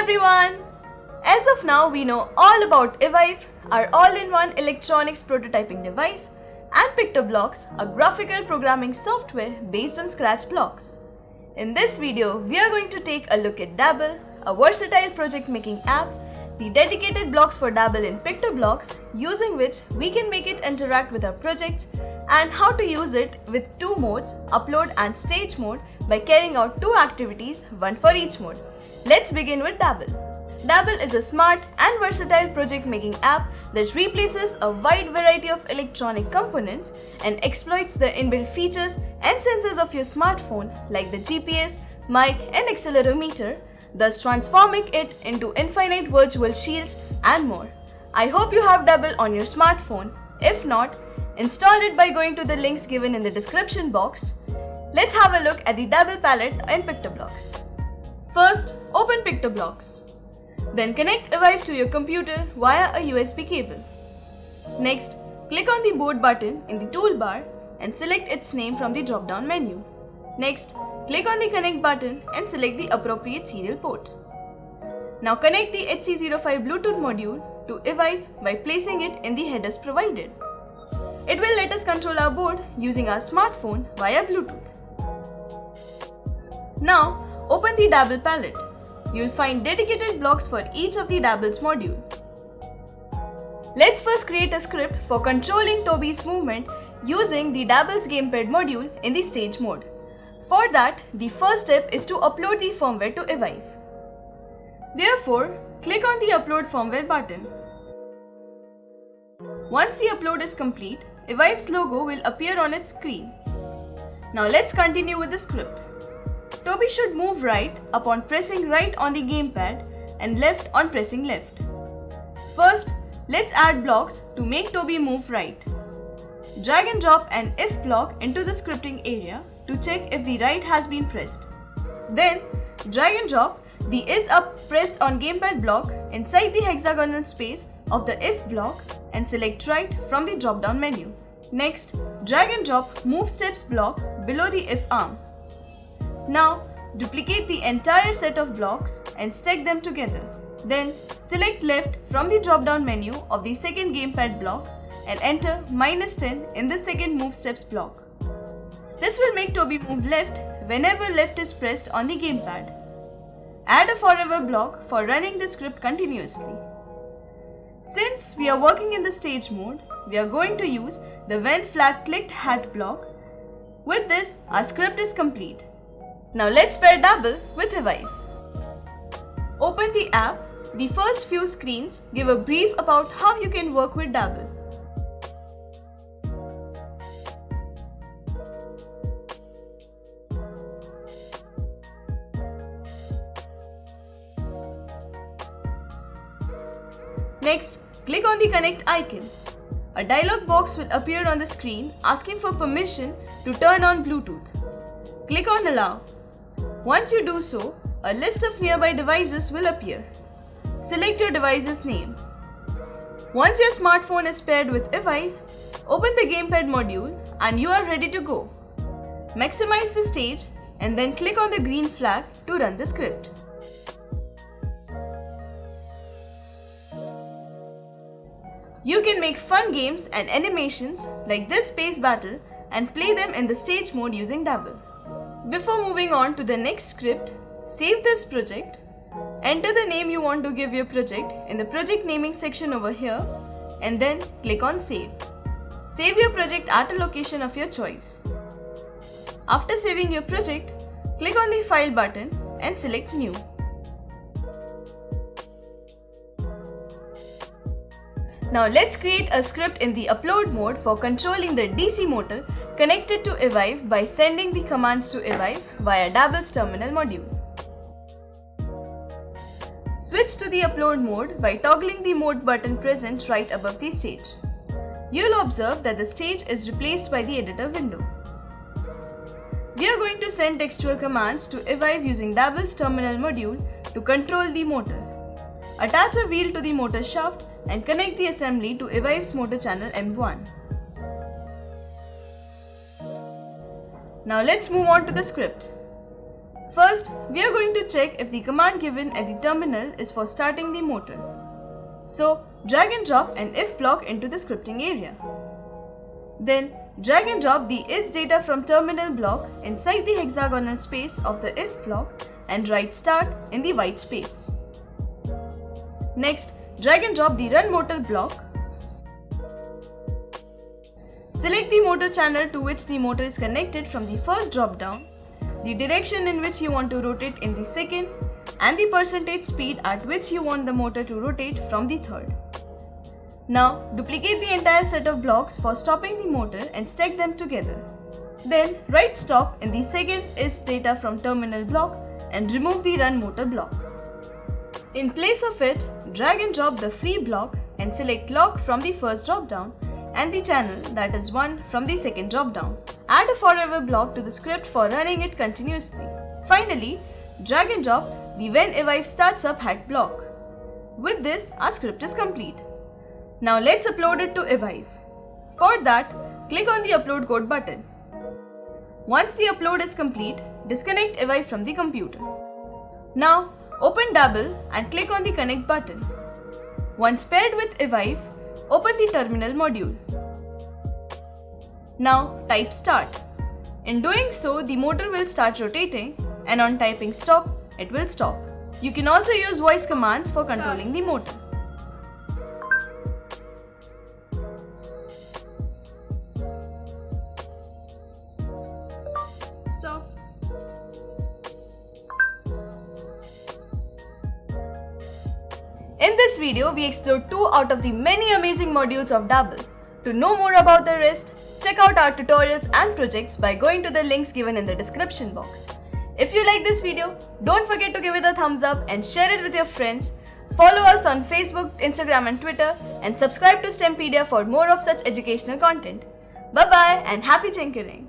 everyone! As of now, we know all about Evive, our all-in-one electronics prototyping device, and PictoBlox, a graphical programming software based on Scratch blocks. In this video, we are going to take a look at Dabble, a versatile project making app, the dedicated blocks for Dabble in PictoBlox, using which we can make it interact with our projects, and how to use it with two modes, upload and stage mode, by carrying out two activities, one for each mode. Let's begin with Dabble. Dabble is a smart and versatile project making app that replaces a wide variety of electronic components and exploits the inbuilt features and sensors of your smartphone like the GPS, mic and accelerometer, thus transforming it into infinite virtual shields and more. I hope you have Dabble on your smartphone. If not, install it by going to the links given in the description box. Let's have a look at the Dabble palette in PictoBlox. First, open PictoBlox. Then connect Evive to your computer via a USB cable. Next, click on the board button in the toolbar and select its name from the drop-down menu. Next, click on the connect button and select the appropriate serial port. Now connect the HC05 Bluetooth module to Evive by placing it in the headers provided. It will let us control our board using our smartphone via Bluetooth. Now, open the Dabble palette. You'll find dedicated blocks for each of the Dabble's module. Let's first create a script for controlling Toby's movement using the Dabble's gamepad module in the stage mode. For that, the first step is to upload the firmware to Evive. Therefore, click on the Upload Firmware button. Once the upload is complete, Evive's logo will appear on its screen. Now let's continue with the script. Toby should move right upon pressing right on the gamepad and left on pressing left. First, let's add blocks to make Toby move right. Drag and drop an if block into the scripting area to check if the right has been pressed. Then, drag and drop the is up pressed on gamepad block inside the hexagonal space of the if block and select right from the drop down menu. Next, drag and drop move steps block below the if arm. Now, duplicate the entire set of blocks and stack them together. Then, select left from the drop-down menu of the second gamepad block and enter minus 10 in the second move steps block. This will make Toby move left whenever left is pressed on the gamepad. Add a forever block for running the script continuously. Since we are working in the stage mode, we are going to use the when flag clicked hat block. With this, our script is complete. Now let's pair Dabble with Evive. Open the app. The first few screens give a brief about how you can work with Dabble. Next, click on the connect icon. A dialog box will appear on the screen asking for permission to turn on Bluetooth. Click on allow. Once you do so, a list of nearby devices will appear. Select your device's name. Once your smartphone is paired with Evive, open the gamepad module and you are ready to go. Maximize the stage and then click on the green flag to run the script. You can make fun games and animations like this space battle and play them in the stage mode using Dabble. Before moving on to the next script, save this project. Enter the name you want to give your project in the project naming section over here and then click on save. Save your project at a location of your choice. After saving your project, click on the file button and select new. Now let's create a script in the upload mode for controlling the DC motor connected to Evive by sending the commands to Evive via Dabble's terminal module. Switch to the upload mode by toggling the mode button present right above the stage. You'll observe that the stage is replaced by the editor window. We are going to send textual commands to Evive using Dabble's terminal module to control the motor. Attach a wheel to the motor shaft and connect the assembly to Evive's motor channel M1. Now let's move on to the script. First, we are going to check if the command given at the terminal is for starting the motor. So, drag and drop an if block into the scripting area. Then, drag and drop the is data from terminal block inside the hexagonal space of the if block and write start in the white space. Next, drag and drop the run motor block. Select the motor channel to which the motor is connected from the first drop down the direction in which you want to rotate in the second, and the percentage speed at which you want the motor to rotate from the third. Now, duplicate the entire set of blocks for stopping the motor and stack them together. Then, write stop in the second is data from terminal block and remove the run motor block. In place of it, drag and drop the free block and select lock from the first drop down and the channel that is 1 from the second drop down. Add a forever block to the script for running it continuously. Finally, drag and drop the when evive starts up hat block. With this, our script is complete. Now let's upload it to evive. For that, click on the upload code button. Once the upload is complete, disconnect evive from the computer. Now, open Dabble and click on the connect button. Once paired with evive, Open the terminal module. Now type start. In doing so, the motor will start rotating and on typing stop, it will stop. You can also use voice commands for controlling the motor. In this video, we explored two out of the many amazing modules of Dabble. To know more about the rest, check out our tutorials and projects by going to the links given in the description box. If you like this video, don't forget to give it a thumbs up and share it with your friends. Follow us on Facebook, Instagram and Twitter and subscribe to STEMpedia for more of such educational content. Bye bye and happy tinkering!